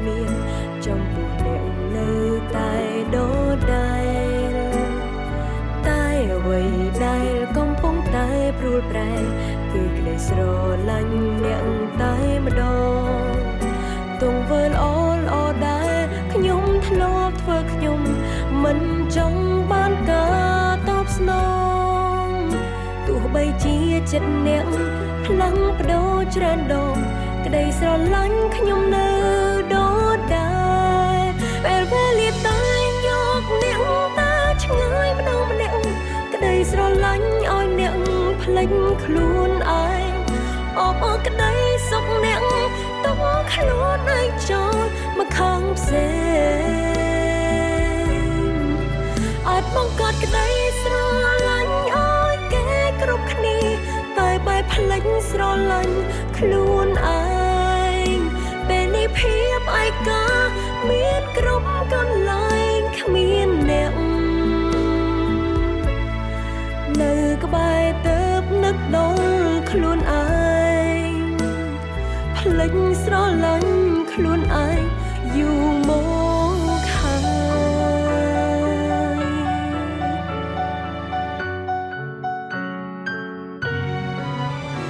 ធ្លាប់មានចំពោះអ្នកនៅតែដូចដែរតែអ្វីដែលកំពុងតែព្រួលប្រែគឺក្តីស្រឡាញ់អ្នកតែម្ដងទង្វើល្អល្អដែលខ្ញុំធ្លាប់ធ្វើខ្ញុំមិនចង់បានការតបស្នងទោះបីជាចិត្តអ្នកផ្លាំងបដូរច្រើនដងក្តីស្រឡាញ់ខ្ញុំនៅ លេចខ្លួនឯងអបអរក្តីសុខអ្នកទុកខ្លួនឯងចូលមកខាងផ្សេងអាចបង្កើតក្តីស្រឡាញ់ឲ្យគេគ្រប់គ្នាតែបែបភ្លេចស្រឡាញ់ខ្លួនឯងពេលនេះភាពឯកាមានគ្រប់កន្លែងគ្មានអ្នកនៅក្បែរទៅ នឹកដល់ខ្លួនឯងភ្លេចស្រឡាញ់ខ្លួនឯងយូរមកហើយ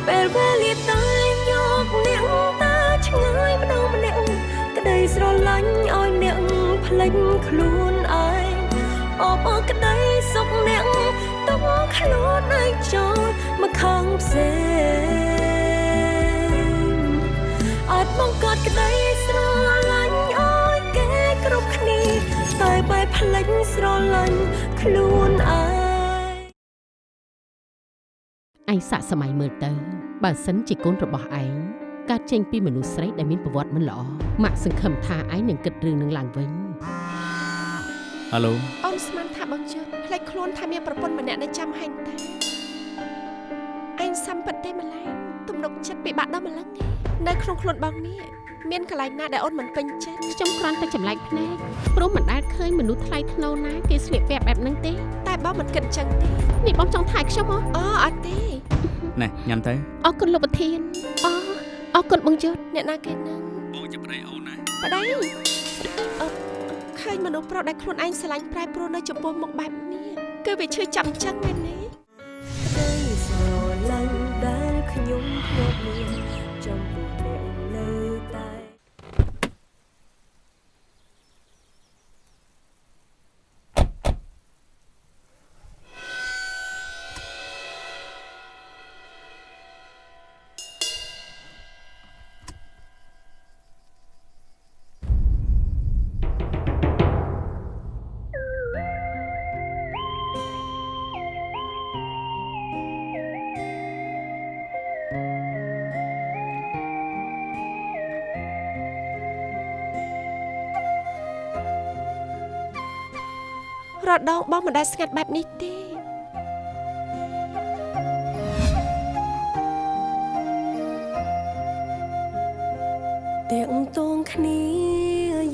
ពេលវេលាតែយកអ្នកតាឆ្ងាយម្ដងម្នាក់ក្តីស្រឡាញ់ឲ្យអ្នកភ្លេចខ្លួនឯងអបអរក្តីសុខអ្នកទុកខ្លួនឯងចូលមក ខាងផ្សេងអាចបង្កើតក្តីស្រឡាញ់ឲ្យគេគ្រប់គ្នាតែបែបភ្លេចស្រឡាញ់ខ្លួនឯងឯងសាកសម័យមើលទៅបើសិនជាកូនរបស់ឯងកើតចេញពីមនុស្សស្រីដែលមានប្រវត្តិមិនល្អម៉ាក់សង្ឃឹមថាឯងនឹងគិតរឿងនឹងឡើងវិញហៅឡូអូនស្មានថាបងជឿផ្លេចខ្លួនថាមានប្រពន្ធម្នាក់នៅចាំហែងតាឯ ងសំពិតទេម្ល៉េះទំនុកចិត្តពិបាកដល់ម្លឹងឯងនៅក្នុងខ្លួនបងនេះមានកន្លែងណាដែលអូនមិនពេញចិត្តខ្ញុំគ្រាន់តែចម្លែកភ្នែកព្រោះមិនដែលឃើញមនុស្សថ្លៃថ្នូរណាគេស្លៀកពាក់បែបហ្នឹងទេតែបងមិនគិតចឹងទេនេះបងចង់ថែខ្ញុំហ៎អូអត់ទេណែញ៉ាំទៅអរគុណលោកប្រធានអូអរគុណបងយុទ្ធអ្នកណាគេនឹងបងជាប្តីអូនណាប្តីអឺឃើញមនុស្សប្រុសដែលខ្លួនឯងស្រឡាញ់ប្រែប្រួលនៅចំពោះមុខបែបនេះគឺវាឈឺចាំចឹងមែនទេ រដងបងមិនដែលស្ងាត់បែបនេះទេទាំងតងគ្នា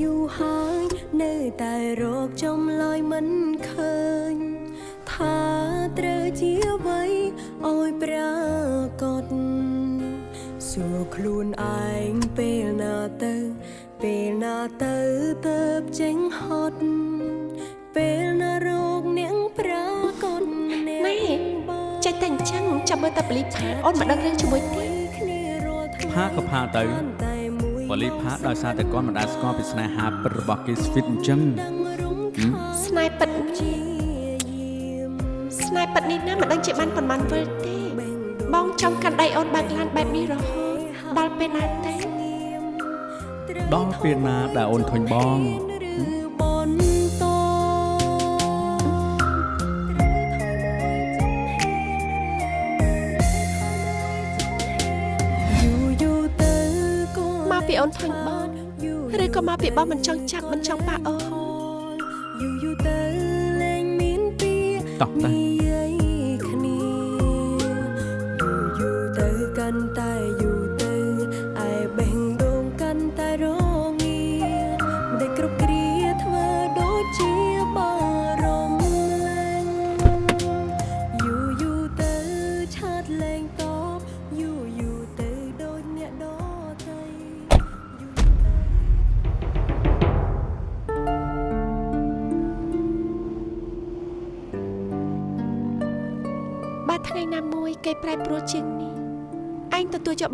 យូរហើយនៅតែរកចម្លើយមិនឃើញ ថាត្រូវជាអ្វីឲ្យប្រកបសួរខ្លួន មើលតែបលីផាអូនមិនដឹងរឿងជាមួយទេគ្នារាល់ថ្ងៃផាក៏ផាទៅតែមួយបលីផាដោយសារតែគាត់មិនដែលស្គាល់ពីស្នេហាពិតរបស់គេស្វីតអញ្ចឹងស្នេហ៍ពិតនេះស្នេហ៍ពិតនេះណាមិនដឹងជាបានប៉ុន្មានវិលទេ បងចង់កាន់ដៃអូនបើកឡានបែបនេះរហូតដល់ពេលណាទេដល់ពេលណាដែលអូនធុញបង អូនធុញបងឬក៏មកពីបងមិនចង់ចាប់មិនចង់ប៉ះអូនយូរយូរទៅលែងមានពីតោះទៅ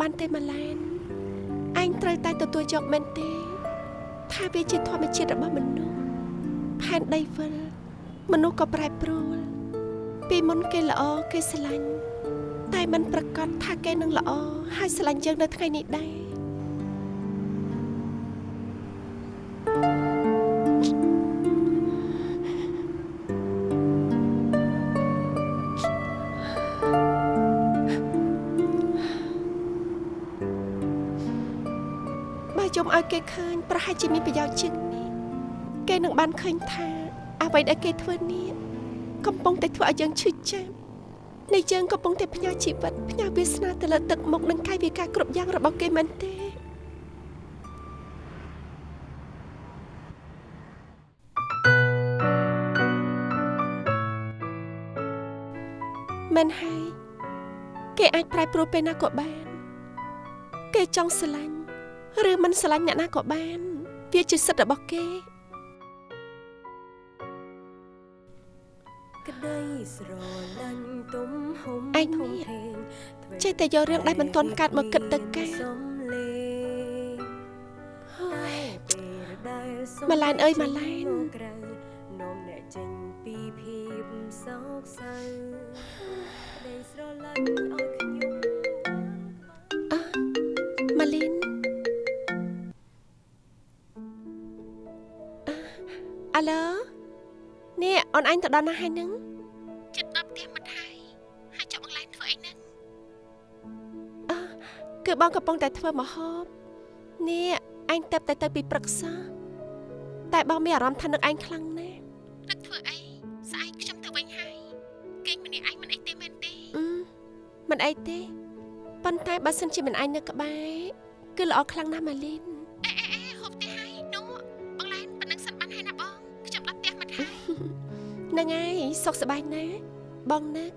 បានទេម៉ាឡែនឯងត្រូវតែទទួលយកមែនទេ ថាវាជាធម្មជាតិរបស់មនុស្សផែនដីវិលមនុស្សក៏ប្រែប្រួល ពីមុនគេល្អគេស្រឡាញ់តែมันប្រកាសថាគេនឹងល្អហើយស្រឡាញ់យើងនៅថ្ងៃនេះដែរ ឲ្យគេឃើញប្រហែលជាមានប្រយោជន៍ជាងនេះគេនឹងបានឃើញថាអ្វីដែលគេធ្វើនេះកំពុងតែធ្វើឲ្យយើងឈឺចាប់នៃយើងកំពុងតែផ្ញើជីវិតផ្ញើវាសនាទៅលើទឹកមុខនិងកាយវិការគ្រប់យ៉ាងរបស់គេមែនទេមែនហើយគេអាចប្រែប្រួលពេលណាក៏បាន គេចង់ស្រឡាញ់ ឬមិនស្រឡាញ់អ្នកណាក៏បាន វាជាសិទ្ធិរបស់គេក្តីស្រឡាញ់ទំហំឯងធំនេះធេងធ្វើចេះតែយករឿងដែលមិនទាន់កើតមកគិតទៅការសំលេងតែពេលដែលសុំម៉ាឡែនអើយម៉ាឡែនមកក្រៅនាំអ្នកចេញពីភាពសោកសៅក្តីស្រឡាញ់ ឡូនេះអូនអញទៅដល់ណាហើយនឹងចិត្តដល់ផ្ទះមិត្តហើយហើយចុះបងឡែនធ្វើអីនឹងអឺគឺបងកំពុងតែធ្វើម្ហូបនេះអញទៅតែទៅពីព្រឹកសោះតែបងមានអារម្មណ៍ថានឹកអញខ្លាំងណាស់នឹកធ្វើអីស្អែកខ្ញុំទៅវិញហើយគេងម្នាក់ឯងមិនអីទេមែនទេអឺមិនអីទេប៉ុន្តែបើសិនជាមិនអញនៅក្បែរគឺល្អខ្លាំងណាស់ម៉ាលីន នឹងហើយសុខសប្បាយណាស់បងណាស់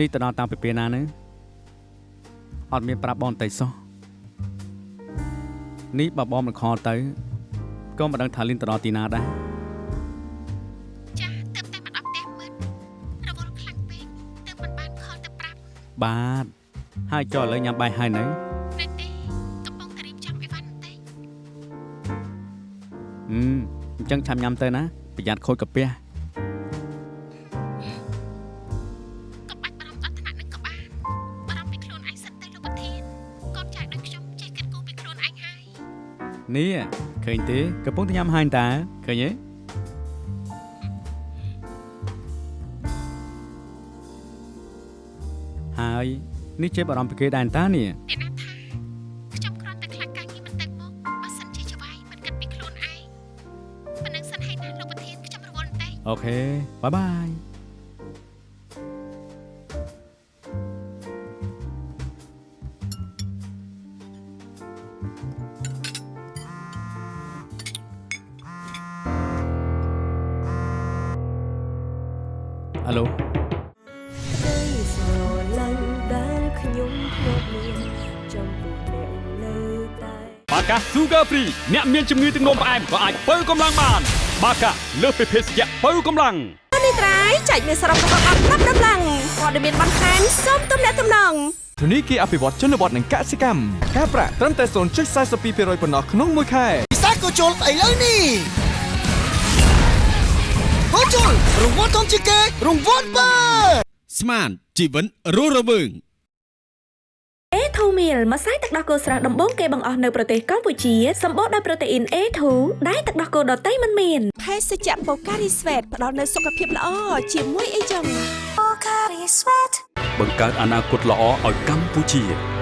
នេះទៅដល់តាំងពីពេលណានឹងអត់មានប្រាប់បងបន្តិចសោះនេះបើបងមិនខលទៅក៏មិនដឹងថាលីនទៅដល់ទីណាដែរចាទៅតែមកដល់ផ្ទះមើលរវល់ខ្លាំងពេកទៅមិនបានខលទៅប្រាប់បាទហើយចុះឥឡូវញ៉ាំបាយហើយនៅនៅទេកំពុងតែរៀបចំអីវ៉ាន់បន្តិចហឹមអញ្ចឹងឆាំញ៉ាំទៅណាប្រយ័ត្នខូចកាពះ នេះឃើញទេកំពុងតែញ៉ាំហើយតាឃើញទេហើយនេះជាបារម្ភពីគេដែរតានេះអ្នកណាថាខ្ញុំគ្រាន់តែខ្លាចការងារមិនទៅមុខបើសិនជាចវាយមិនគិតពីខ្លួនឯងប៉ុណ្ណឹងសិនហើយណាលោកប្រធានខ្ញុំរវល់បន្តិច OK bye bye Sugar Free អ្នកមានជំងឺទឹកនោមផ្អែមក៏អាចបើកម្លាំងបាន បាកាលើសពីភេសជ្ជៈបើកម្លាំងនេះត្រៃចែកមានសរុបរបស់អត់ប្រាប់ដំឡើងព័ត៌មានបន្ថែមសូមទំនាក់ទំនងធនីគារអភិវឌ្ឍជនបទនិងកសិកម្មការប្រាក់ត្រឹមតែ0.42%ប៉ុណ្ណោះក្នុងមួយខែពិសាកូជុលស្អីលើនេះកូជុលរង្វាន់ធំជាងគេរង្វាន់បើស្មានជីវិតរស់រវើង A2 meal ម្សៅទឹកដោះគោស្រស់ដំបូងគេបង្អស់នៅប្រទេសកម្ពុជាសម្បូរដោយប្រូតេអ៊ីន A2 ដែលទឹកដោះគោដតៃមិនមានភេសជ្ជៈបូការីស្វេតផ្ដល់នូវសុខភាពល្អជាមួយអីចឹងបង្កើតអនាគតល្អឲ្យកម្ពុជា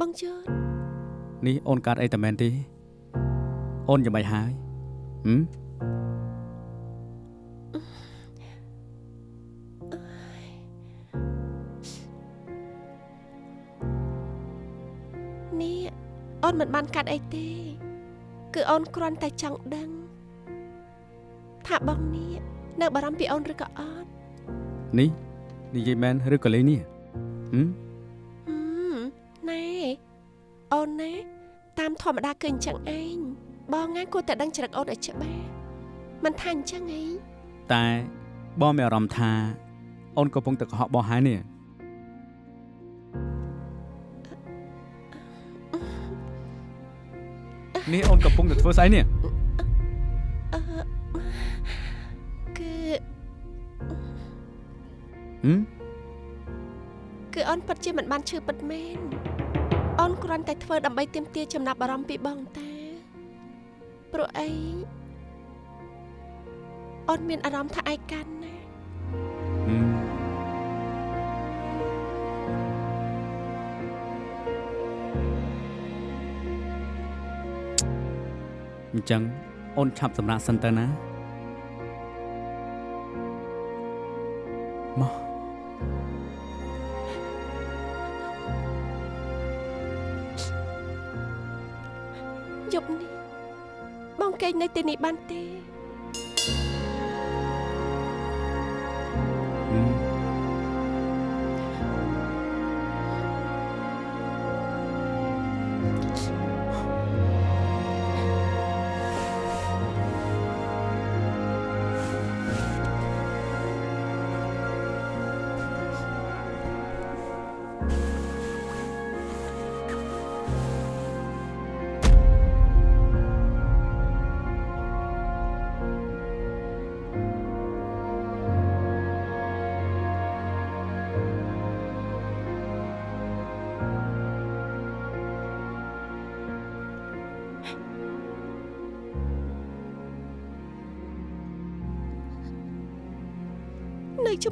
បងជឿននេះអូនកើតអីតែមែនទេអូនយ៉ាងម៉េចហើយហឹមនេះអូនមិនបានកាត់អីទេ គឺអូនគ្រាន់តែចង់ដឹង ថាបងនេះនៅបារម្ភពីអូនឬក៏អត់នេះនិយាយមែនឬក៏លេងនេះហឹម ធម្មតាគឺអញ្ចឹងឯងបងណាគួរតែដឹងច្រឹកអូនឲ្យច្បាស់មិនថាអញ្ចឹងអីតែបងមានអារម្មណ៍ថាអូនកំពុងតែកុហកបងហើយនេះនេះអូនកំពុងតែធ្វើស្អីនេះអឺគឺហឹមគឺអូនពិតជាមិនបានឈឺពិតមែន អូនគ្រាន់តែធ្វើដើម្បីទាមទារចំណាប់អារម្មណ៍ពីបងតាព្រោះអីអូនមានអារម្មណ៍ថាឯកានណាហឹមអញ្ចឹងអូនឆាប់សម្រាប់សិនទៅណា បងកេងនៅទីនេះបានទេ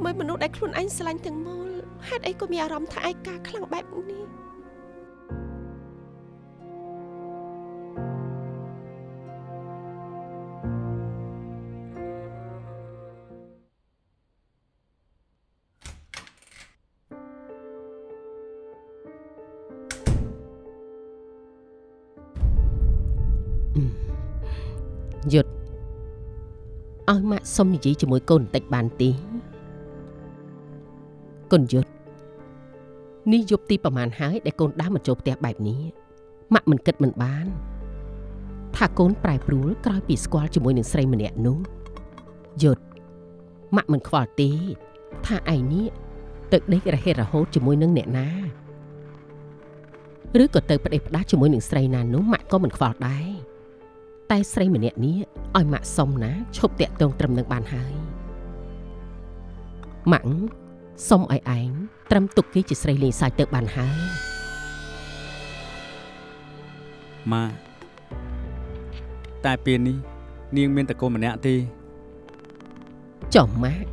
ជាមួយមនុស្សដែលខ្លួនឯងស្រឡាញ់ទាំងមូលហេតុអីក៏មានអារម្មណ៍ថាឯកាខ្លាំងបែបនេះយុទ្ធឲ្យម៉ាក់សុំនិយាយជាមួយកូនបន្តិចបានទេ កូនយុទ្ធនេះយប់ទីប្រហែលហើយដែលកូនដើរមកចូលផ្ទះបែបនេះម៉ាក់មិនគិតមិនបាន ថាកូនប្រែប្រួលក្រោយពីស្គាល់ជាមួយនឹងស្រីម្នាក់នោះយុទ្ធម៉ាក់មិនខ្វល់ទេ ថាឯងនេះទៅដេករហេតរហូតជាមួយនឹងអ្នកណាឬក៏ទៅផ្ដេសផ្ដាសជាមួយនឹងស្រីណានោះម៉ាក់ក៏មិនខ្វល់ដែរតែស្រីម្នាក់នេះឲ្យម៉ាក់សុំណាឈប់តាក់ទងត្រឹមនឹងបានហើយម៉ាក់ សុំឲ្យឯងត្រឹមទុកគេជាស្រីលេងសើចទៅបានហើយម៉ាតែពេលនេះ នាងមានតកូនម្នាក់ទេចុះម៉ាក់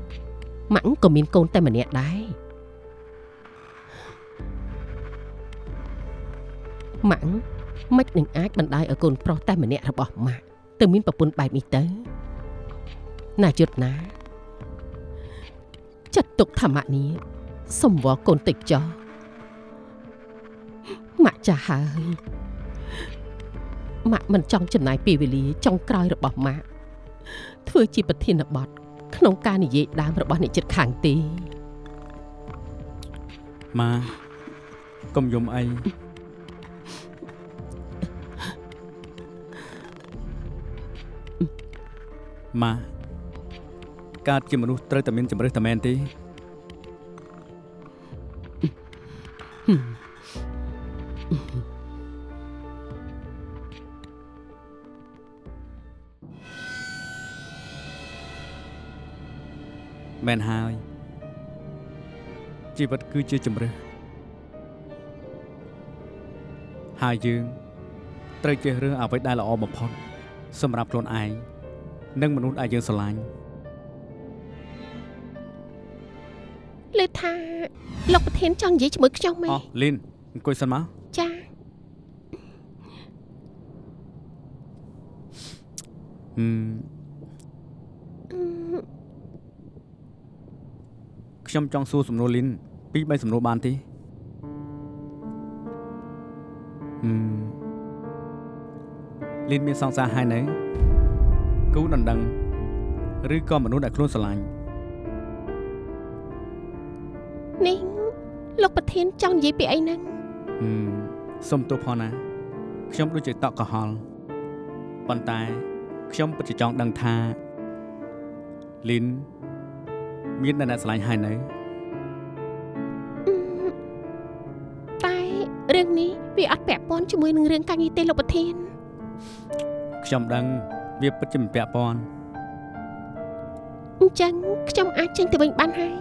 ម៉ាក់ក៏មានកូនតែម្នាក់ដែរម៉ាក់មិននឹងអាចបណ្ដាយឲ្យកូនប្រុសតែម្នាក់របស់ម៉ាក់ទៅមានប្រពន្ធបែបនេះទៅណាយុទ្ធណាចាត់ ទុកថាម៉ាក់នេះសំវល់កូនតិចចោះម៉ាក់ចាស់ហើយម៉ាក់មិនចង់ចំណាយពេលវេលាចុងក្រោយរបស់ម៉ាក់ធ្វើជាប្រធានបទក្នុងការនិយាយដើមរបស់អ្នកចិត្តខាងទេម៉ាកុំយំអីម៉ាកើតជាមនុស្សត្រូវតែមានជំរឿសតែមែនទេ មែនហើយជីវិតគឺជាជំរឿសហើយយើងត្រូវចេះរើសអ្វីដែលល្អបំផុតសម្រាប់ខ្លួនឯងនិងមនុស្សដែលយើងស្រឡាញ់លើថាលោកប្រធានចង់និយាយជាមួយខ្ញុំមែអនស់លីនអង្គុយសិនមកចាហឹម ខ្ញុំចង់សួរសំណួរលីនពីរបីសំណួរបានទេហឹមលីនមានសង្សារហើយនៅគូដណ្ដឹង ឬក៏មនុស្សដែលខ្លួនស្រឡាញ់នេះលោកប្រធានចង់និយាយពីអីហ្នឹងហឹមសុំទោសផងណាខ្ញុំដូចជាតក់កុហលប៉ុន្តែខ្ញុំពិតជាចង់ដឹងថាលីន មានអ្នកស្រឡាញ់ហើយនៅតែរឿងនេះវាអត់ពាក់ព័ន្ធជាមួយនឹងរឿងការងារទេលោកប្រធានខ្ញុំដឹងវាពិតជាមិនពាក់ព័ន្ធអញ្ចឹងខ្ញុំអាចចេញទៅវិញបានហើយ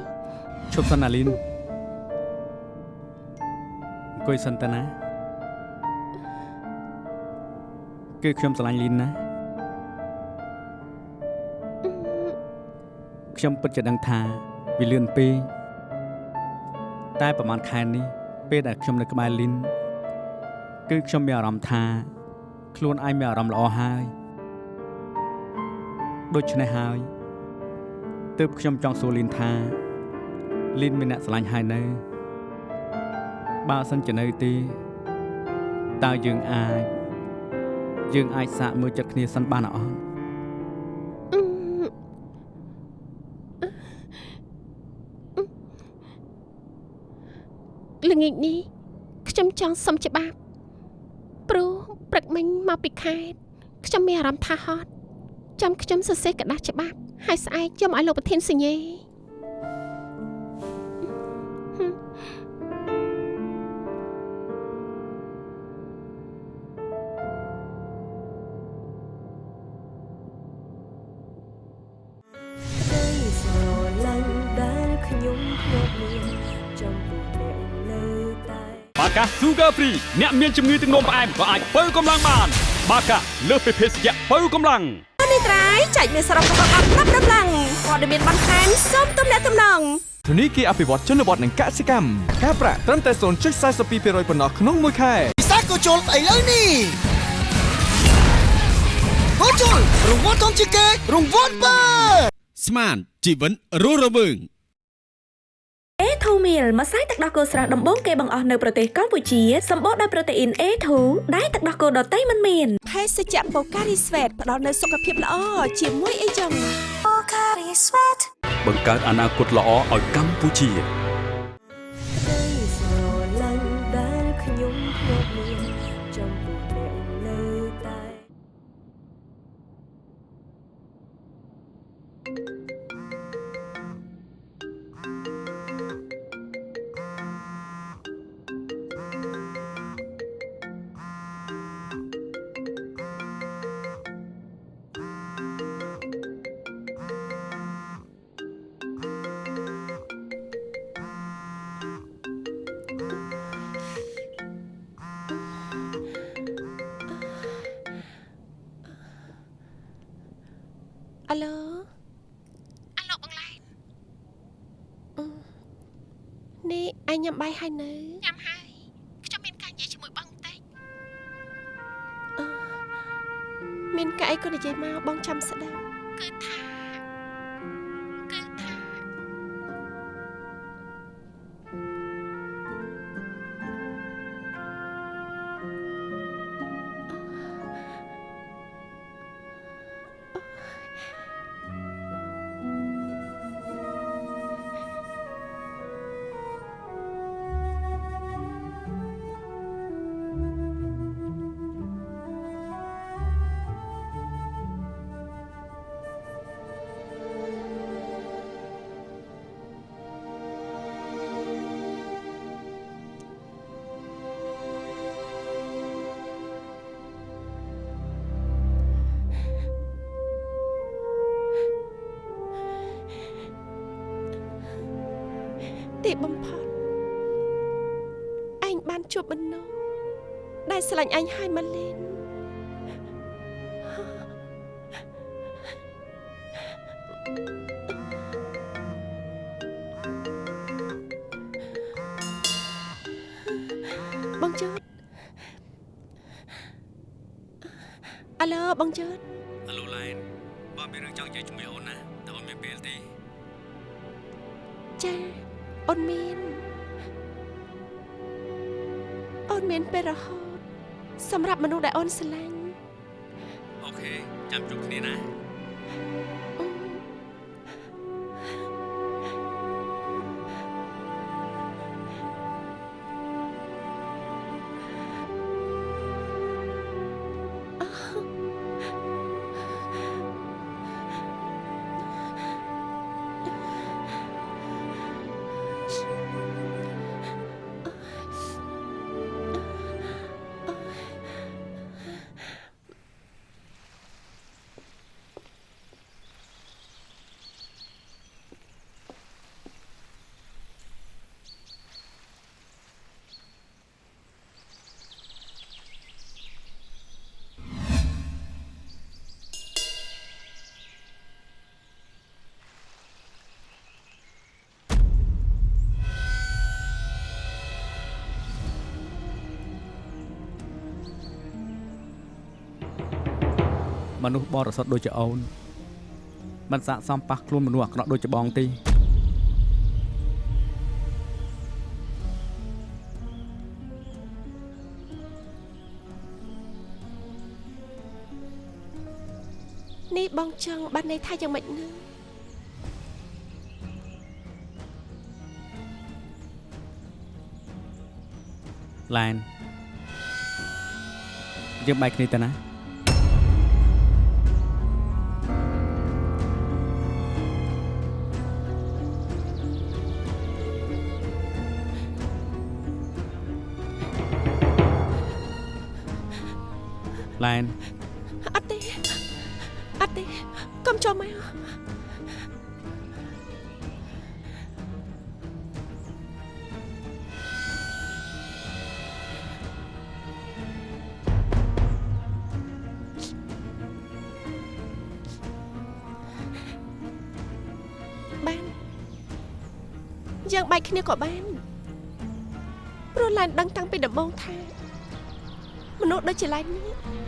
ឈប់សិនណាលីនអង្គុយសិនទៅណាគឺខ្ញុំស្រឡាញ់លីនណា ខ្ញុំពិតជាដឹងថាវាលឿនពេកតែប្រហែលខែនេះពេលដែលខ្ញុំនៅក្បែរលីនគឺខ្ញុំមានអារម្មណ៍ថា ខ្លួនឯងមានអារម្មណ៍ល្អហើយដូច្នេះហើយទើបខ្ញុំចង់សួរលីនថាលីនមានអ្នកស្រឡាញ់ហើយនៅបើសិនជានៅទេតើយើងអាចយើងអាចសាកមើលចិត្តគ្នាសិនបានអត់ ល្ងាចនេះខ្ញុំចង់សុំច្បាប់ព្រោះព្រឹកមិញមកពីខេត្តខ្ញុំមានអារម្មណ៍ថាហត់ចាំខ្ញុំសរសេរกระดาษច្បាប់ហើយស្អែកយកមកឲ្យលោកប្រធានសញ្ញេ កា Sugar Free អ្នកមានជំងឺទឹកនោមផ្អែមក៏អាចបើកម្លាំងបាន បាកាលើសពីភេសជ្ជៈបើកម្លាំងនេះត្រៃចែកមានសរុបរបស់អត់ប្រាប់ដំឡើងព័ត៌មានបន្ថែមសូមទំនាក់ទំនងធនីគារអភិវឌ្ឍជនបទនិងកសិកម្មការប្រាក់ត្រឹមតែ0.42%ប៉ុណ្ណោះក្នុងមួយខែពិសាក៏ជុលឥឡូវនេះហូជុលរង្វាន់ធំជាងគេរង្វាន់បើស្មានជីវិតរស់រវើង A2 meal ម្សៅទឹកដោះគោស្រស់ដំបូងគេបង្អស់នៅប្រទេសកម្ពុជាសម្បូរដោយប្រូតេអ៊ីន A2 ដែលទឹកដោះគោដតៃមិនមានភេសជ្ជៈបូការីស្វេតផ្ដល់នូវសុខភាពល្អជាមួយអីចឹងបង្កើតអនាគតល្អឲ្យកម្ពុជា អាឡូអាឡូបងឡែនអឺនេះឯងញ៉ាំបាយហើយនៅញ៉ាំហើយខ្ញុំមានការនិយាយជាមួយបងបន្តិចអឺមានការអីក៏និយាយមកបងចាំស្ដាប់ ដែលស្រឡាញ់ឯងហើយម៉ាលីនបងជើតអាឡូបងជើតអាឡូឡែនបងមានរឿងចង់និយាយជាមួយអូនណាតែអូនមានពេលទេចាអូនមានអូនមានពេលរហូត សម្រាប់មនុស្សដែលអូនស្រឡាញ់អូខេចាំជួបគ្នាណា មនុស្សបរិសុទ្ធដូចជាអូនមិនស័កសមប៉ះខ្លួនមនុស្សអាក្រក់ដូចជាបងទេនេះបងចង់បានន័យថាយ៉ាងម៉េចនឹងឡែនយើងបែកគ្នាទៅណា ឡែនអត់ទេអត់ទេកុំចូលមកបានយើងបែកគ្នាក៏បានព្រោះឡែនដឹងតាំងពីដំបូងថាមនុស្សដូចជាឡែននេះ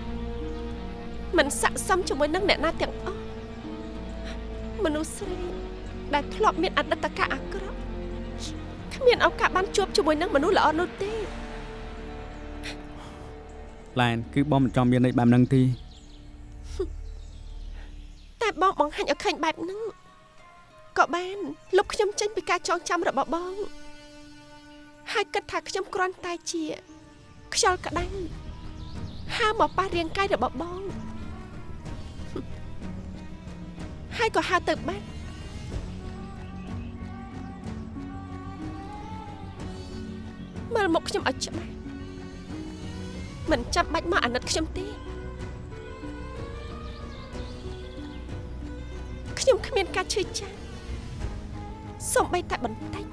មិនស័ក្តិសមជាមួយនឹងអ្នកណាទាំងអស់មនុស្សស្រីដែលធ្លាប់មានអតីតកាលអាក្រក់គ្មានឱកាសបានជួបជាមួយនឹងមនុស្សល្អនោះទេឡែនគឺបងមិនចង់មានន័យបែបហ្នឹងទេតែបងបង្ហាញឲ្យឃើញបែបហ្នឹងក៏បានលុបខ្ញុំចេញពីការចងចាំរបស់បង ហើយគិតថាខ្ញុំគ្រាន់តែជា ខ្យល់ក្តៅហើរមកប៉ះរាងកាយរបស់បង ហើយក៏ហើរទៅបាត់មើលមុខខ្ញុំឲ្យច្បាស់មិនចាំបាច់មកអាណិតខ្ញុំទេខ្ញុំគ្មានការឈឺចាប់សំបីតែបន្តិច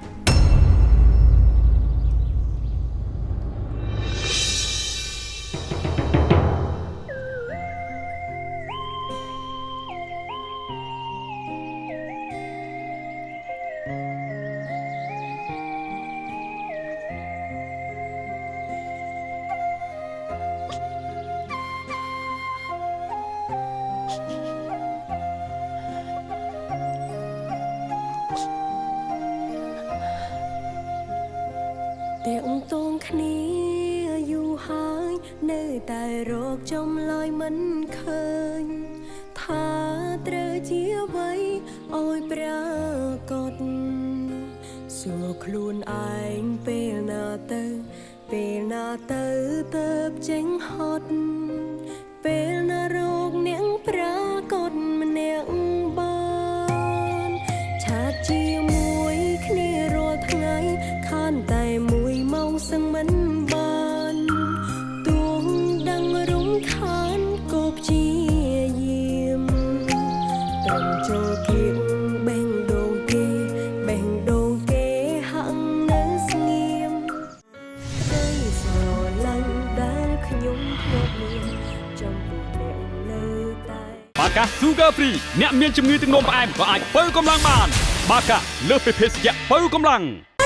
កា Sugar Free អ្នកមានជំងឺទឹកនោមផ្អែមក៏អាចបើកម្លាំងបាន បាកាលើសពីភេសជ្ជៈបើកម្លាំង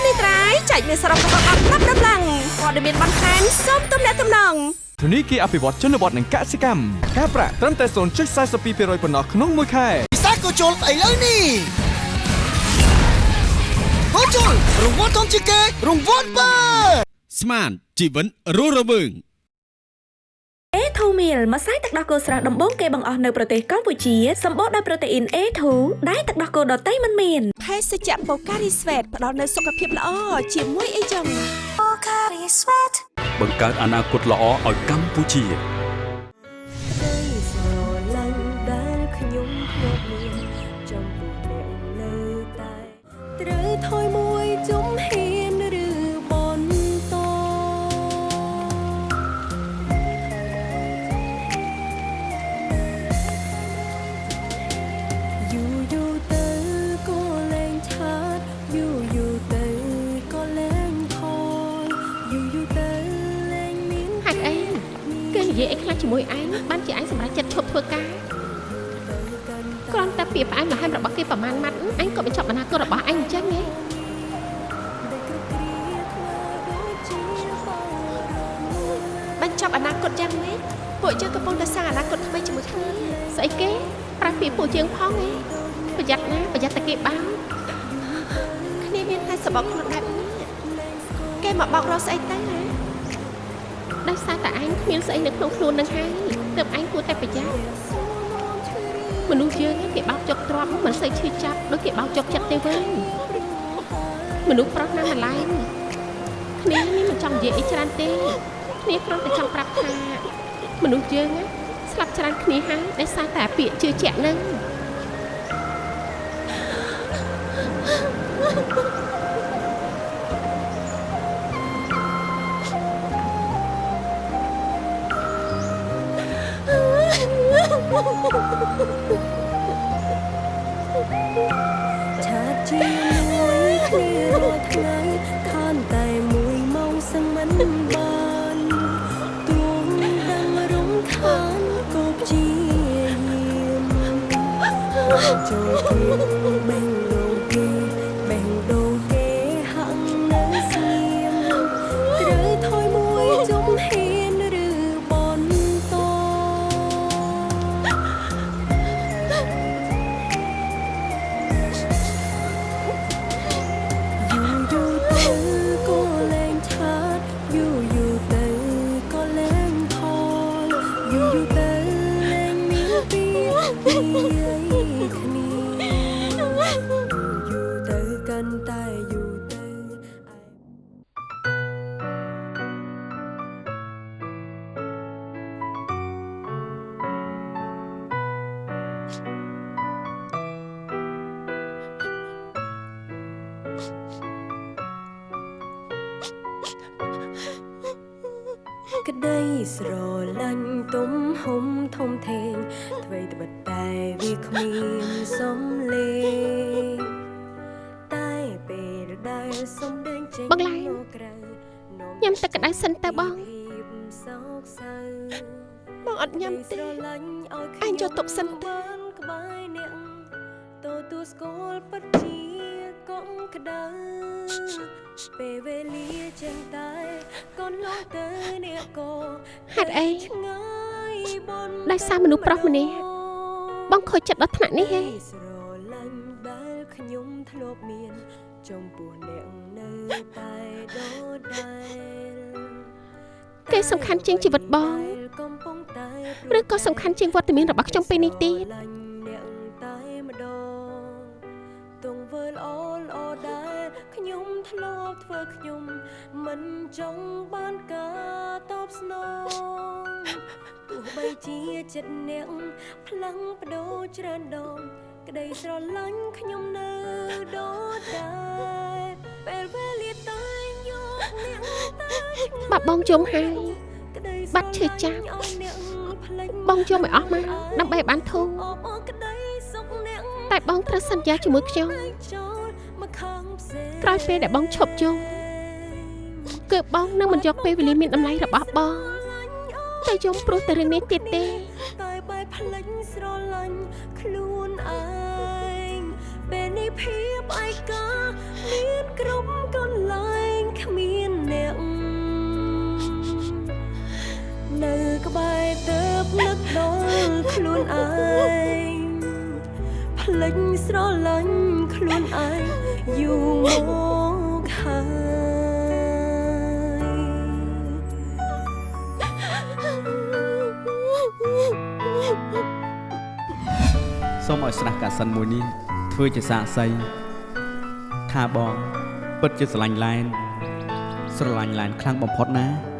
នេះត្រៃចែកមានសរុបរបស់អត់ប្រាប់ដំឡើងព័ត៌មានបន្ថែមសូមទំនាក់ទំនងធនីគារអភិវឌ្ឍជនបទនិងកសិកម្មការប្រាក់ត្រឹមតែ0.42%ប៉ុណ្ណោះក្នុងមួយខែពិសាក៏ជុលឥឡូវនេះហូជុលរង្វាន់ធំជាងគេរង្វាន់បើស្មានជីវិនរស់រវើង A2 meal ម្សៅទឹកដោះគោស្រស់ដំបូងគេបង្អស់នៅប្រទេសកម្ពុជាសម្បូរដោយប្រូតេអ៊ីន A2 ដែលទឹកដោះគោដតៃមិនមានភេសជ្ជៈបូការីស្វេតផ្ដល់នូវសុខភាពល្អជាមួយអីចឹងបង្កើតអនាគតល្អឲ្យកម្ពុជា ពីពួកជាងផងហ៎ប្រយ័ត្នណាប្រយ័ត្នតែគេបាំងគ្នាមានតែសបកខ្លួនបែបនេះគេមកបោករកស្អីទៅហ៎ដោយសារតែឯងគ្មានស្អីនៅក្នុងខ្លួននឹងហើយទើបឯងគួរតែប្រយ័ត្នមនុស្សយើងគេបោកចុកទ្រាំមិនសូវឈឺចាប់ដូចគេបោកចុកចិត្តទេវិញមនុស្សប្រុសណាស់ម្លែងគ្នានេះមិនចង់និយាយអីច្រើនទេគ្នាគ្រាន់តែចង់ប្រាប់ថាមនុស្សយើងណា ស្លាប់ច្រើនគ្នាហើយដោយសារតែពាក្យជឿជាក់ហ្នឹងឆា 就久以 ទំហំធំធេងអ្វីត្បិតតែវាគ្មានសំលេងតែពេលដែលសំដែងចេញបងឡែនមកក្រៅញ៉ាំទឹកក្តៅសិនទៅបងភាពសោកសៅបងអត់ញ៉ាំទេស្រឡាញ់ឲ្យអញចូលទុកសិនទៅបានក្បែរអ្នកទទួលស្គាល់ពិតជាកុំក្តៅពេលវេលាចឹងតែកូនលងទៅអ្នកក៏ហេតុអីឆ្ងាយបន ដោយសារមនុស្សប្រុសម្នាក់បងខូចចិត្តដល់ថ្នាក់នេះហេស្រឡាញ់ដែលខ្ញុំធ្លាប់មានចំពោះអ្នកនៅតែដដែលគេសំខាន់ជាងជីវិតបងកំពុងតែឬក៏សំខាន់ជាងវត្តមានរបស់ខ្ញុំពេលនេះទៀតស្រឡាញ់អ្នកតែម្ដងទង្វើល្អល្អដែលខ្ញុំធ្លាប់ធ្វើខ្ញុំ មិនចង់បានការតបស្នង ទោះបីជាចិត្តអ្នកផ្លាំងបដូរច្រើនដងក្តីស្រឡាញ់ខ្ញុំនៅដូចដែរពេលវេលាតែយកអ្នកទៅឆ្ងាយបាត់បងជុំហើយក្តីបាត់ឈឺចាប់ស្រឡាញ់ឲ្យអ្នកភ្លេចបងជុំឲ្យអស់មកដើម្បីឲ្យបានធូរអបអរក្តីសុខអ្នកតែបងត្រូវសន្យាជាមួយខ្ញុំចូលមកខាងផ្សេងក្រោយពេលដែលបងឈប់ជុំគឺបងនឹងមិនយកពេលវេលាមានតម្លៃរបស់បងស្រឡាញ់អូ តែយំព្រោះតែរឿងនេះទៀតទេតែបែបផ្លេចស្រឡាញ់ខ្លួនឯងពេលនេះភាពឯកាមានគ្រប់កន្លែងគ្មានអ្នកនៅក្បែរទៅនឹកដល់ខ្លួនឯងផ្លេចស្រឡាញ់ខ្លួនឯងយូរមកហើយ សូមឲ្យស្រះកាសិនមួយនេះធ្វើជាសាកសីថាបងពិតជាស្រឡាញ់ឡែនស្រឡាញ់ឡែនខ្លាំងបំផុតណា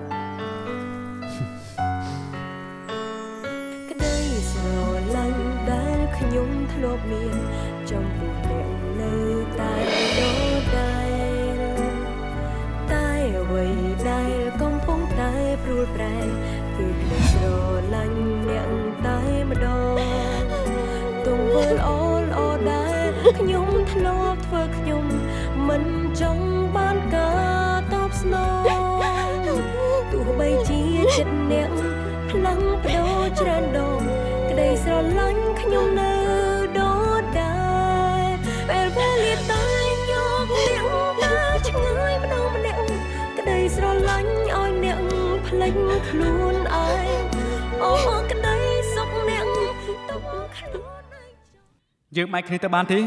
គ្នាទៅបានទេ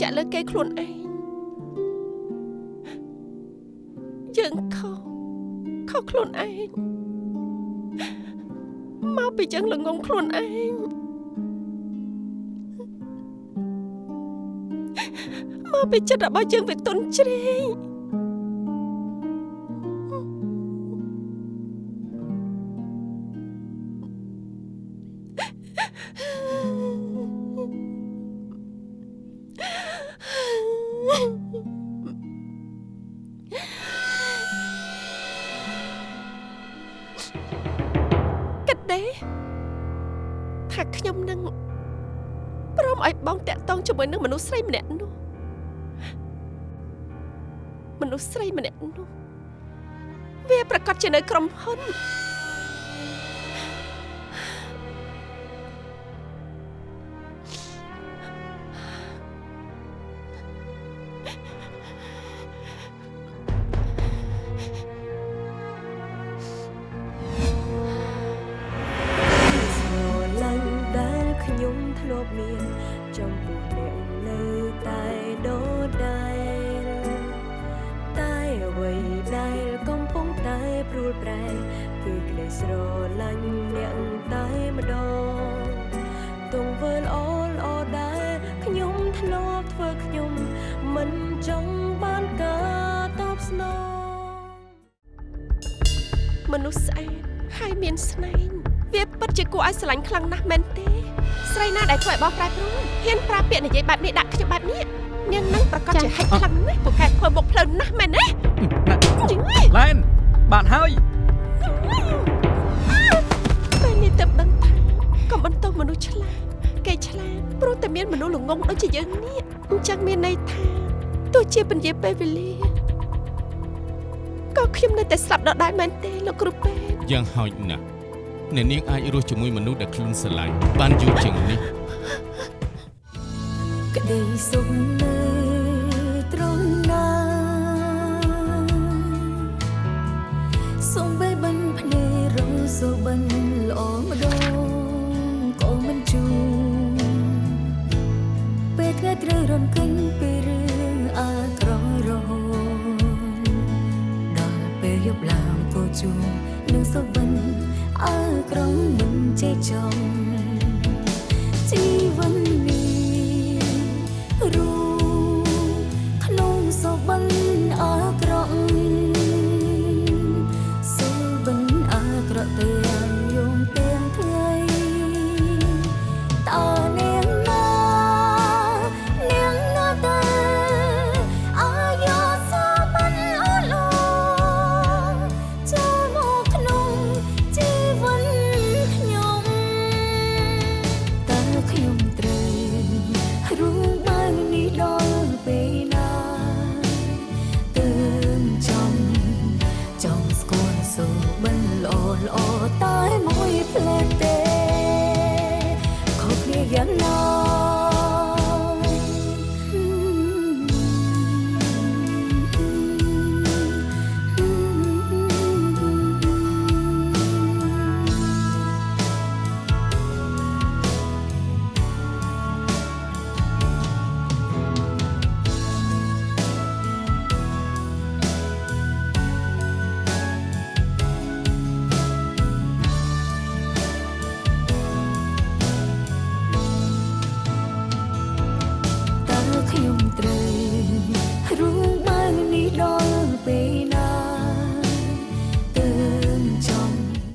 យើងជឿជាក់លើគេខ្លួនឯងយើងខុសខុសខ្លួនឯងមកពីយើងល្ងងខ្លួនឯងមកពីចិត្តរបស់យើងវាទន់ជ្រេង ទេ ថាខ្ញុំនឹងព្រមឲ្យបងតាក់តងជាមួយនឹងមនុស្សស្រីម្នាក់នោះមនុស្សស្រីម្នាក់នោះវាប្រកាសជានៅក្រុមហ៊ុន ពាក្យនិយាយបែបនេះដាក់ខ្ញុំបែបនេះនាងនឹងប្រកាសជាហិចខ្លាំងណាស់ពូកែធ្វើមុខផ្លូវណាស់មែនទេឡែនបានហើយពេលនេះទៅដឹងថាកុំបន្តមនុស្សឆ្លាតគេឆ្លាតព្រោះតែមានមនុស្សល្ងងដូចជាយើងនេះអញ្ចឹងមានន័យថាទោះជាពន្យាពេលវេលាក៏ខ្ញុំនៅតែស្លាប់ដដែលមែនទេលោកគ្រូពេទ្យយ៉ាងហោចណាស់អ្នកនាងអាចរស់ជាមួយមនុស្សដែលខ្លួនស្រឡាញ់បានយូរជាងនេះ ក្តីសុខនៅត្រង់ណាសូមបីបិនភ្នែករងសូបិនល្អម្ដងក៏មិនជួពេលថ្ងៃត្រូវរំកិនពីរឿងអាក្រក់រហូតដល់ពេលយប់ឡើងក៏ជួនឹងសូបិនអាក្រក់មិនចេះចំជី